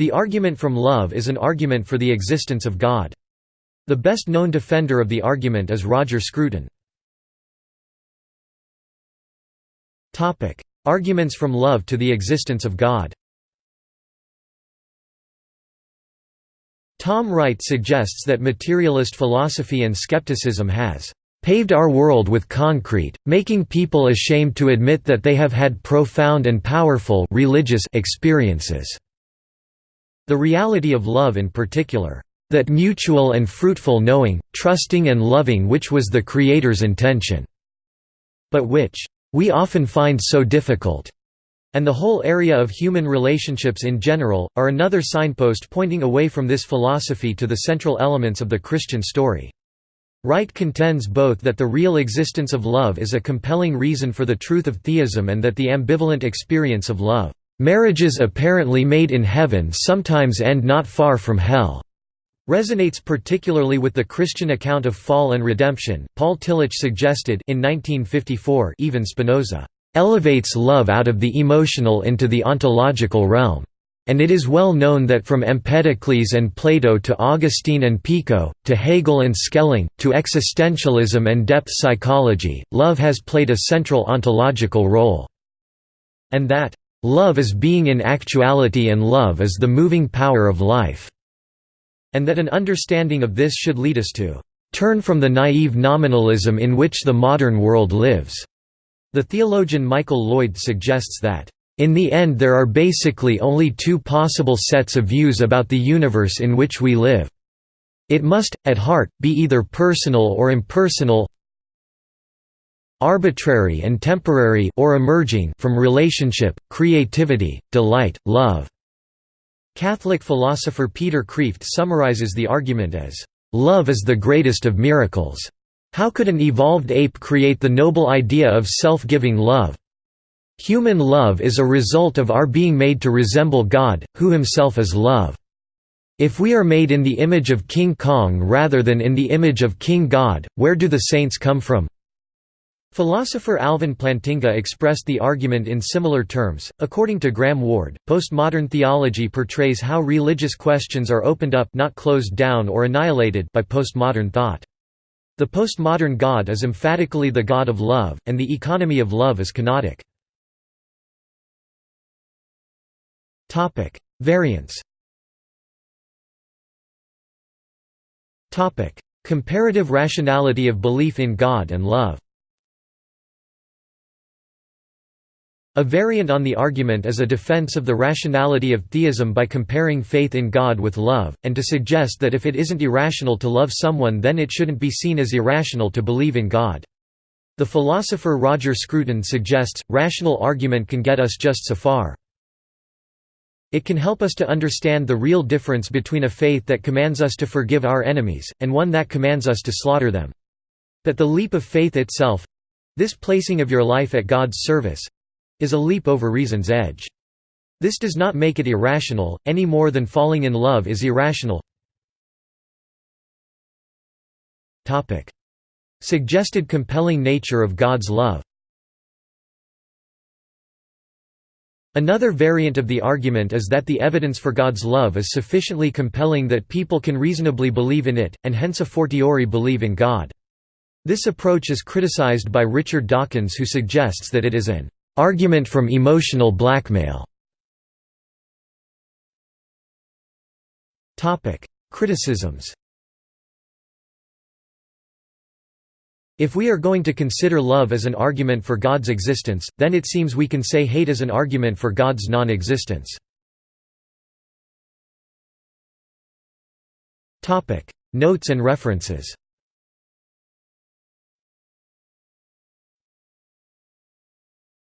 The argument from love is an argument for the existence of God. The best known defender of the argument is Roger Scruton. Arguments from love to the existence of God Tom Wright suggests that materialist philosophy and skepticism has paved our world with concrete, making people ashamed to admit that they have had profound and powerful religious experiences." The reality of love in particular, "...that mutual and fruitful knowing, trusting and loving which was the Creator's intention," but which, "...we often find so difficult." and the whole area of human relationships in general, are another signpost pointing away from this philosophy to the central elements of the Christian story. Wright contends both that the real existence of love is a compelling reason for the truth of theism and that the ambivalent experience of love, "...marriages apparently made in heaven sometimes end not far from hell." resonates particularly with the Christian account of fall and redemption. Paul Tillich suggested in 1954 even Spinoza elevates love out of the emotional into the ontological realm. And it is well known that from Empedocles and Plato to Augustine and Pico, to Hegel and Schelling, to existentialism and depth psychology, love has played a central ontological role. And that, "...love is being in actuality and love is the moving power of life." And that an understanding of this should lead us to "...turn from the naive nominalism in which the modern world lives." The theologian Michael Lloyd suggests that, "...in the end there are basically only two possible sets of views about the universe in which we live. It must, at heart, be either personal or impersonal arbitrary and temporary or emerging from relationship, creativity, delight, love." Catholic philosopher Peter Kreeft summarizes the argument as, "...love is the greatest of miracles." How could an evolved ape create the noble idea of self-giving love? Human love is a result of our being made to resemble God, who himself is love. If we are made in the image of King Kong rather than in the image of King God, where do the saints come from? Philosopher Alvin Plantinga expressed the argument in similar terms. According to Graham Ward, postmodern theology portrays how religious questions are opened up, not closed down or annihilated, by postmodern thought. The postmodern God is emphatically the God of love, and the economy of love is kenotic. Variants Comparative rationality of belief in God and love A variant on the argument is a defense of the rationality of theism by comparing faith in God with love, and to suggest that if it isn't irrational to love someone then it shouldn't be seen as irrational to believe in God. The philosopher Roger Scruton suggests, rational argument can get us just so far. It can help us to understand the real difference between a faith that commands us to forgive our enemies, and one that commands us to slaughter them. That the leap of faith itself—this placing of your life at God's service, is a leap over reason's edge. This does not make it irrational, any more than falling in love is irrational. Suggested compelling nature of God's love Another variant of the argument is that the evidence for God's love is sufficiently compelling that people can reasonably believe in it, and hence a fortiori believe in God. This approach is criticized by Richard Dawkins who suggests that it is an Argument from emotional blackmail. Criticisms. If we are going to consider love as an argument for God's existence, then it seems we can say hate as an argument for God's non-existence. Notes and references